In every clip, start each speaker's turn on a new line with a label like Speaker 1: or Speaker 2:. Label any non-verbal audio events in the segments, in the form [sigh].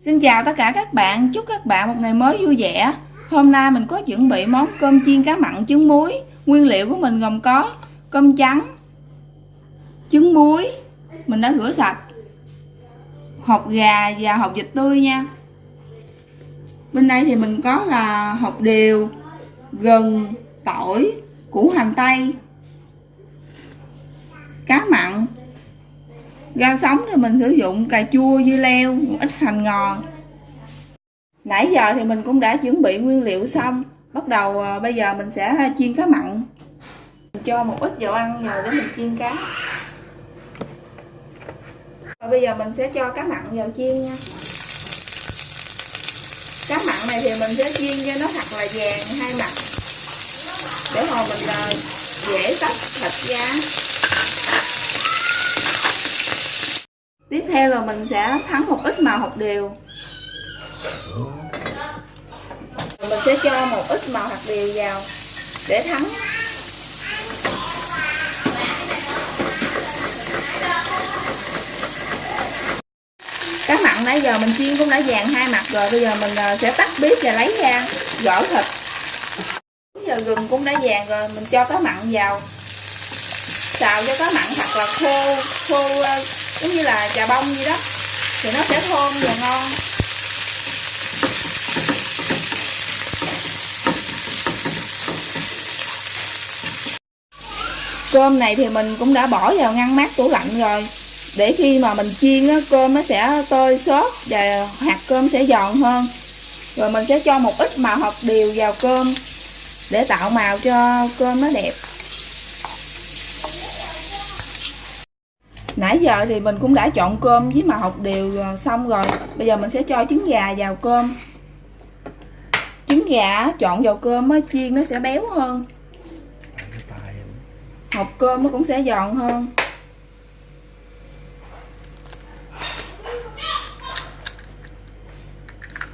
Speaker 1: Xin chào tất cả các bạn, chúc các bạn một ngày mới vui vẻ. Hôm nay mình có chuẩn bị món cơm chiên cá mặn trứng muối. Nguyên liệu của mình gồm có cơm trắng, trứng muối, mình đã rửa sạch, hột gà và hột vịt tươi nha. Bên đây thì mình có là hột điều, gừng, tỏi, củ hành tây, cá mặn, Rau sống thì mình sử dụng cà chua, dưa leo, một ít hành ngò. Nãy giờ thì mình cũng đã chuẩn bị nguyên liệu xong. Bắt đầu ờ, bây giờ mình sẽ chiên cá mặn. Mình cho một ít dầu ăn vào để mình chiên cá. Và bây giờ mình sẽ cho cá mặn vào chiên nha. Cá mặn này thì mình sẽ chiên cho nó thật là vàng hai mặt. Để hồi mình ờ, dễ tách thịt ra tiếp theo là mình sẽ thắng một ít màu hạt điều. Mình sẽ cho một ít màu hạt điều vào để thắng. Cá mặn nãy giờ mình chiên cũng đã vàng hai mặt rồi, bây giờ mình à, sẽ tắt bếp và lấy ra gỡ thịt. Bây giờ gừng cũng đã vàng rồi, mình cho cá mặn vào. Xào cho cá mặn thật là khô khô à, giống như là trà bông gì đó. Thì nó sẽ thơm và ngon. Cơm này thì mình cũng đã bỏ vào ngăn mát tủ lạnh rồi. Để khi mà mình chiên á, cơm nó sẽ tơi xốp và hạt cơm sẽ giòn hơn. Rồi mình sẽ cho một ít màu hạt điều vào cơm để tạo màu cho cơm nó đẹp. Nãy giờ thì mình cũng đã chọn cơm với mà học đều à, xong rồi. Bây giờ mình sẽ cho trứng gà vào cơm. Trứng gà chọn vào cơm á, chiên nó sẽ béo hơn. Hộp cơm nó cũng sẽ giòn hơn.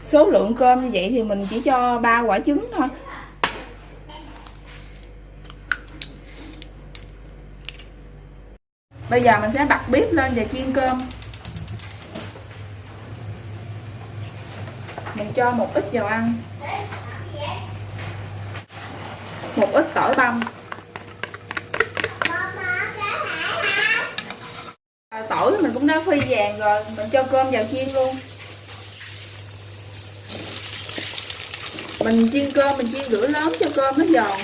Speaker 1: Số lượng cơm như vậy thì mình chỉ cho ba quả trứng thôi. Bây giờ mình sẽ bật bếp lên và chiên cơm. Mình cho một ít dầu ăn. Một ít tỏi băm. Tỏi mình cũng đã phi vàng rồi, mình cho cơm vào chiên luôn. Mình chiên cơm, mình chiên lửa lớn cho cơm nó giòn.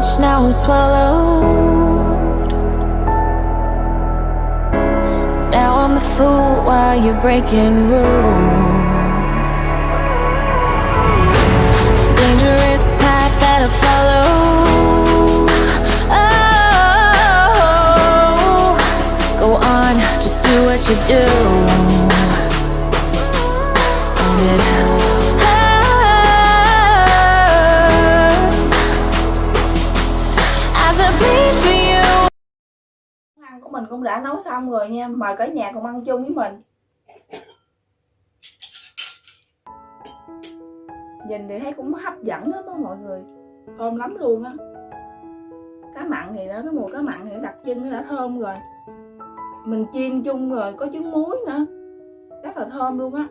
Speaker 2: Much, now I'm swallowed. Now I'm the fool while you're breaking rules. Dangerous path that I follow. Oh, Go on, just do what you do.
Speaker 1: Mình cũng đã nấu xong rồi nha mời cả nhà cùng ăn chung với mình. Nhìn thì thấy cũng hấp dẫn lắm đó mọi người. Thơm lắm luôn á. Cá mặn thì nó cái mùi cá mặn thì đặc trưng, nó đã thơm rồi. Mình chiên chung rồi, có trứng muối nữa. Rất là thơm luôn á.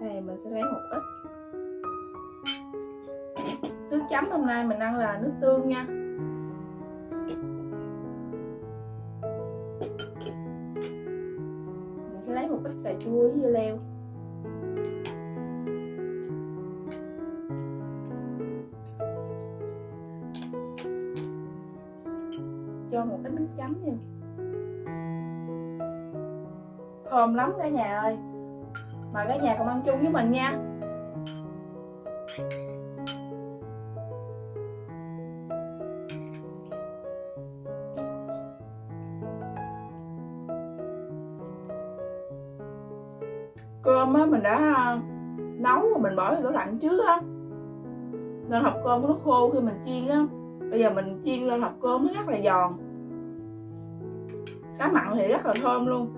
Speaker 1: Đây, mình sẽ lấy một ít. Nay mình ăn là nước tương nha. Mình sẽ lấy một ít cà chua với dưa leo. Cho một ít nước chấm nha thơm lắm cả nhà ơi. Mời cả nhà cùng ăn chung với mình nha. Cơm á, mình đã à, nấu rồi mình bỏ vào tủ lạnh trước á. Nên hộp cơm nó khô khi mình chiên á. Bây giờ mình chiên lên hộp cơm nó rất là giòn. Cá mặn thì rất là thơm luôn.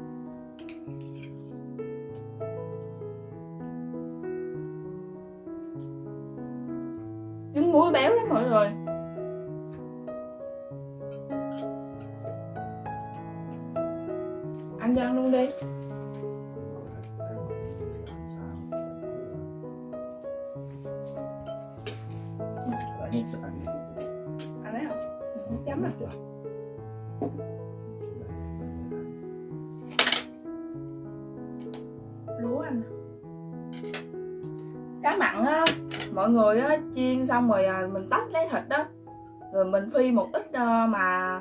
Speaker 1: Trứng muối béo lắm mọi người. Anh cho luôn đi. Mọi người á chiên xong rồi à, mình tách lấy thịt đó rồi mình phi một ít à, mà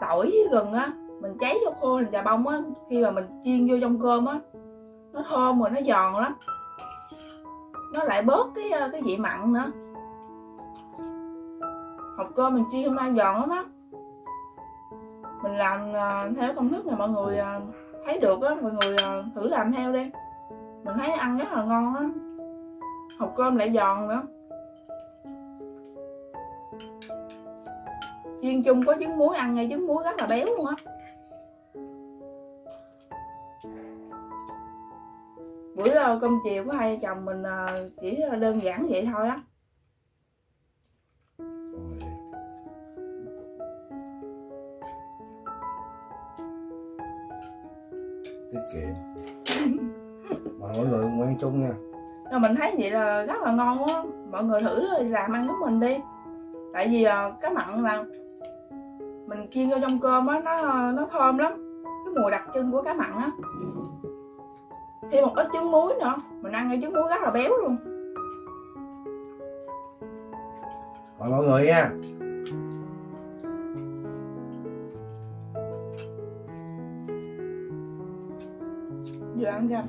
Speaker 1: tỏi với gừng á mình cháy vô khô thành trà bông á. Khi mà mình chiên vô trong cơm á nó thơm rồi nó giòn lắm. Nó lại bớt cái ờ, cái vị mặn nữa. Hộp cơm mình chiên không nay giòn lắm á. Mình làm ờ, theo công thức này mọi người thấy được á. Mọi người thử làm theo đi. Mình thấy ăn rất là ngon á hộp cơm lại giòn nữa. Chiên chung có trứng muối ăn ngay trứng muối rất là béo luôn á. Bữa ờ, cơm chiều của hai chồng mình ờ, chỉ ờ, đơn giản vậy thôi á.
Speaker 3: Tiết kiệm. Mà mọi người cùng ăn chung nha
Speaker 1: nhưng mà mình thấy vậy là rất là ngon á mọi người thử làm ăn với mình đi. Tại vì ờ, cá mặn là mình chiên vô trong cơm á nó nó thơm lắm. Cái mùi đặc trưng của cá mặn á. Thêm một ít trứng muối nữa. Mình ăn cái trứng muối rất là béo luôn.
Speaker 3: Mời mọi người nha.
Speaker 1: Vừa ăn ra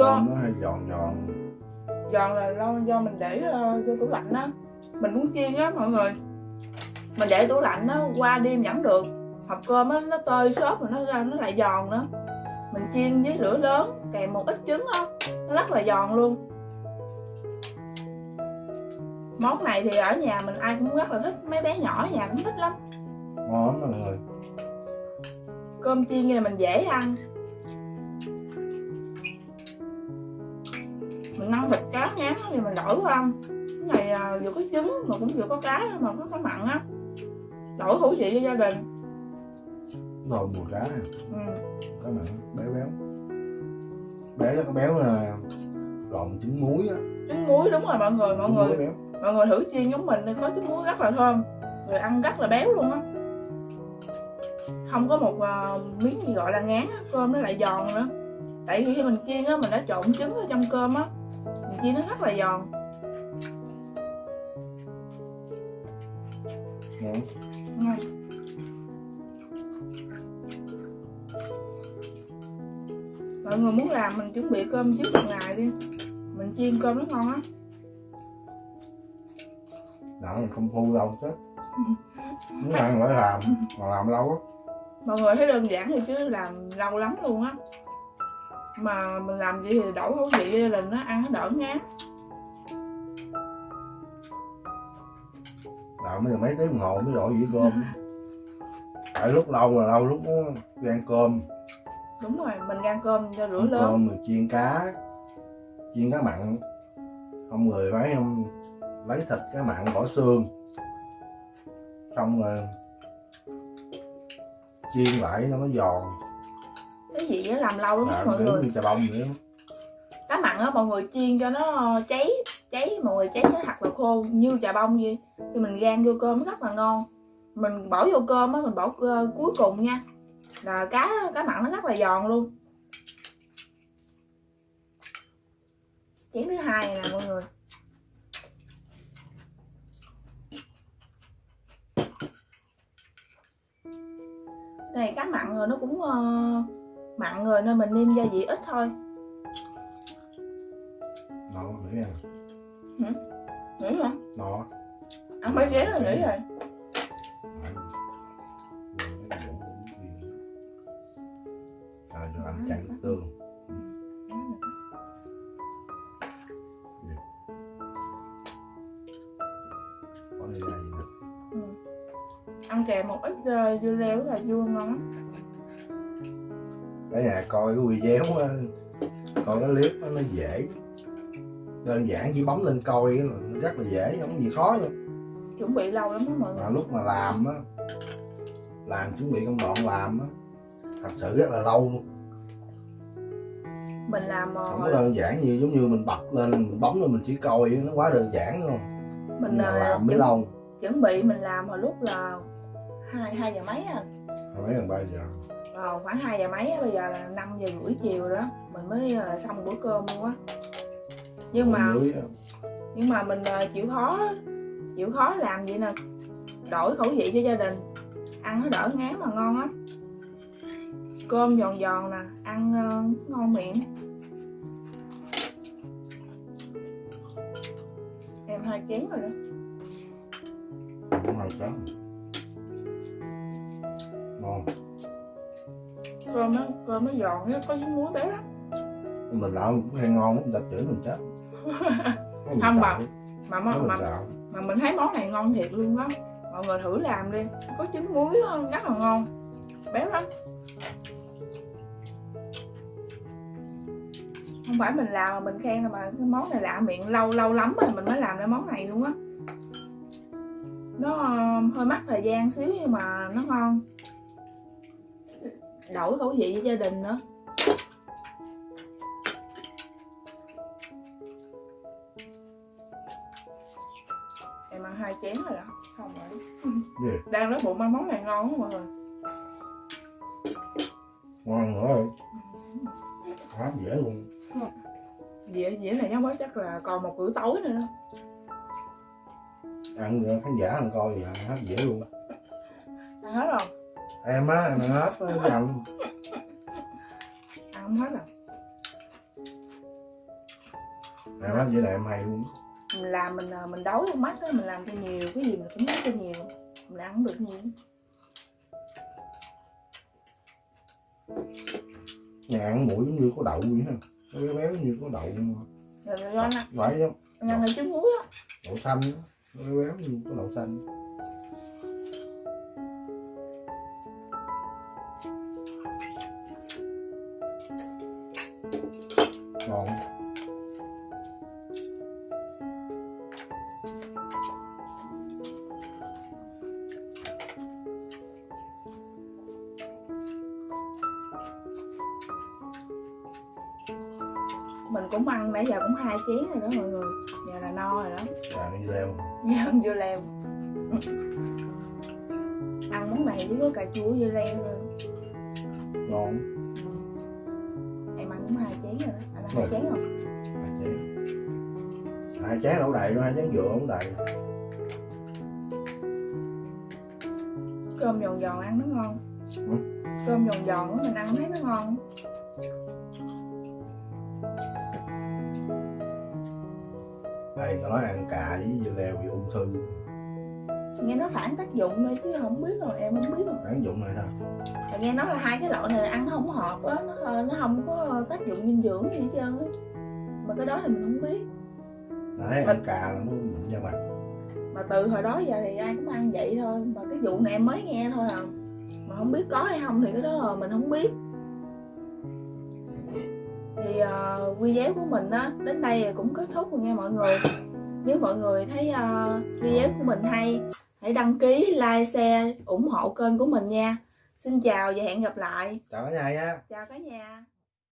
Speaker 3: Cơm nó hay giòn giòn.
Speaker 1: Giòn là do, do mình để vô tủ lạnh á. Mình muốn chiên á mọi người. Mình để tủ lạnh nó qua đêm vẫn được. Hộp cơm á nó tơi xốp rồi nó ra nó lại giòn nữa. Mình chiên với lửa lớn kèm một ít trứng á. Nó rất là giòn luôn. Món này thì ở nhà mình ai cũng rất là thích mấy bé nhỏ ở nhà cũng thích lắm.
Speaker 3: Ngon mọi người.
Speaker 1: Cơm chiên như là mình dễ ăn mình ăn thịt cá ngán thì mình đổi qua. Ăn cái này à, vừa có trứng mà cũng vừa có cá mà có cá mặn á. Đổi khẩu vị cho gia đình.
Speaker 3: Rồi mùi cá nè
Speaker 1: ừ.
Speaker 3: cá mặn béo béo. Béo cái béo là lộn trứng muối á.
Speaker 1: Trứng muối đúng rồi mọi người mọi
Speaker 3: trứng
Speaker 1: người.
Speaker 3: béo.
Speaker 1: Mọi người thử chiên giống mình có trứng muối rất là thơm. Rồi ăn rất là béo luôn á. Không có một à, miếng gì gọi là ngán á cơm nó lại giòn nữa. Tại vì khi mình chiên á mình đã trộn trứng ở trong cơm á chiên nó rất là giòn.
Speaker 3: Ngon.
Speaker 1: Ngon. mọi người muốn làm mình chuẩn bị cơm trước một ngày đi. Mình chiên cơm nó ngon á.
Speaker 3: Đỡ mình không thu lâu chết [laughs] muốn ăn phải làm mà làm lâu á
Speaker 1: mọi người thấy đơn giản thì chứ làm lâu lắm luôn á mà mình làm vậy thì đổi khẩu vị đình nó ăn nó đỡ ngán.
Speaker 3: Làm giờ mấy tiếng đồng hồ mới đổi dĩa cơm. Tại lúc lâu là lâu lúc gan cơm.
Speaker 1: Đúng rồi mình gan cơm cho rửa lớn.
Speaker 3: cơm rồi chiên cá chiên cá mặn. Không người phải em lấy thịt cá mặn bỏ xương. Xong rồi chiên lại cho nó giòn
Speaker 1: cái gì á làm lâu lắm
Speaker 3: làm
Speaker 1: mọi người.
Speaker 3: chà bông đó.
Speaker 1: cá mặn á mọi người chiên cho nó cháy cháy mọi người cháy nó thật là khô như chà bông vậy. Thì mình gan vô cơm nó rất là ngon. Mình bỏ vô cơm á mình bỏ ờ, cuối cùng nha. Là cá cá mặn nó rất là giòn luôn. Chén thứ hai này nè mọi người. Này cá mặn rồi nó cũng ờ, mặn rồi nên mình nêm gia vị ít thôi.
Speaker 3: Nó nghĩ ăn
Speaker 1: nghĩ hả
Speaker 3: nó
Speaker 1: ăn mấy chén là nghĩ rồi.
Speaker 3: Rồi cho chặn nước tương. Nữa
Speaker 1: Ừ. ăn kèm một ít ờ, dưa leo rất là vui ngon
Speaker 3: cái nhà coi cái video coi cái clip á, nó dễ. Đơn giản chỉ bấm lên coi là nó rất là dễ không có gì khó đâu.
Speaker 1: Chuẩn bị lâu lắm đó mọi người.
Speaker 3: Mà lúc mà làm á làm chuẩn bị công đoạn làm á thật sự rất là lâu luôn.
Speaker 1: Mình làm ờ,
Speaker 3: không có đơn giản như giống như mình bật lên mình bấm lên mình chỉ coi nó quá đơn giản đúng không
Speaker 1: mình
Speaker 3: mà
Speaker 1: ờ,
Speaker 3: làm mới lâu.
Speaker 1: chuẩn bị mình làm hồi lúc là hai hai giờ mấy à?
Speaker 3: Hồi mấy gần ba giờ
Speaker 1: Ờ, khoảng 2 giờ mấy bây giờ là 5 giờ rưỡi chiều rồi đó. Mình mới ờ, xong bữa cơm luôn á. Nhưng mà nhưng mà mình ờ, chịu khó chịu khó làm vậy nè? Đổi khẩu vị cho gia đình. Ăn nó đỡ ngán mà ngon lắm. Cơm giòn giòn nè ăn ờ, ngon miệng. Em hai chén rồi đó.
Speaker 3: Chén. Ngon
Speaker 1: cơm nó cơm nó giòn nó có với muối béo lắm.
Speaker 3: Mình làm cũng hay ngon lắm, ta chửi mình chết. [laughs] Mình
Speaker 1: Không mà mà, mà,
Speaker 3: xạo.
Speaker 1: mà mình thấy món này ngon thiệt luôn đó mọi người thử làm đi có trứng muối không rất là ngon. Béo lắm. Không phải mình làm mà mình khen đâu mà cái món này lạ miệng lâu lâu lắm rồi mình mới làm ra món này luôn á. Nó ờ, hơi mất thời gian xíu nhưng mà nó ngon đổi khẩu vị cho gia đình nữa. Em ăn hai chén rồi đó không rồi.
Speaker 3: Gì? [laughs]
Speaker 1: đang nói bụng ăn món này ngon quá mọi người.
Speaker 3: Ngon nữa rồi. Hấp dễ luôn.
Speaker 1: Dĩa dĩa này nhóc mới chắc là còn một bữa tối nữa đó.
Speaker 3: Ăn khán giả ăn coi vậy hấp dễ luôn.
Speaker 1: Ăn hết rồi
Speaker 3: em á em ăn hết á dành
Speaker 1: ăn không hết rồi
Speaker 3: em hấp dễ này em hay luôn.
Speaker 1: Mình làm mình à, mình đói con mắt á mình làm cho nhiều cái gì mình cũng nói cho nhiều. Mình ăn không được nhiều.
Speaker 3: Nhà ăn mũi giống như có đậu vậy ha. Nó béo béo như có đậu
Speaker 1: là ăn
Speaker 3: phải không?
Speaker 1: Ăn cái trứng muối á.
Speaker 3: Đậu xanh á nó béo béo như có đậu xanh
Speaker 1: mình cũng ăn nãy giờ cũng hai chén rồi đó mọi người. Giờ là no rồi đó.
Speaker 3: Vàng như leo
Speaker 1: ăn dưa leo ăn món này chỉ có cà chua dưa leo thôi
Speaker 3: ngon.
Speaker 1: Em ăn cũng hai chén rồi đó. Anh ăn hai chén không?
Speaker 3: Hai chén. Hai chén đậu đầy luôn hai chén dừa không đầy
Speaker 1: cơm giòn giòn ăn nó ngon.
Speaker 3: Ừ.
Speaker 1: cơm giòn giòn mình ăn thấy nó ngon
Speaker 3: đây tao nói ăn cà với dưa leo bị ung thư.
Speaker 1: Nghe nó phản tác dụng thôi chứ không biết rồi em không biết rồi.
Speaker 3: Đáng dụng này thôi
Speaker 1: Mà nghe nói là hai cái loại này ăn nó không hợp á nó ờ, nó không có tác dụng dinh dưỡng gì hết trơn á. Mà cái đó thì mình không biết.
Speaker 3: Đấy
Speaker 1: Mà-
Speaker 3: ăn cà là nó da mặt.
Speaker 1: Mà từ hồi đó giờ thì ai cũng ăn vậy thôi mà cái vụ này em mới nghe thôi à. Mà không biết có hay không thì cái đó mình không biết thì uh, video của mình á đến đây cũng kết thúc rồi nha mọi người. Nếu mọi người thấy uh, video của mình hay hãy đăng ký like share ủng hộ kênh của mình nha. Xin chào và hẹn gặp lại.
Speaker 3: Chào cả nhà nha.
Speaker 1: Chào cả nhà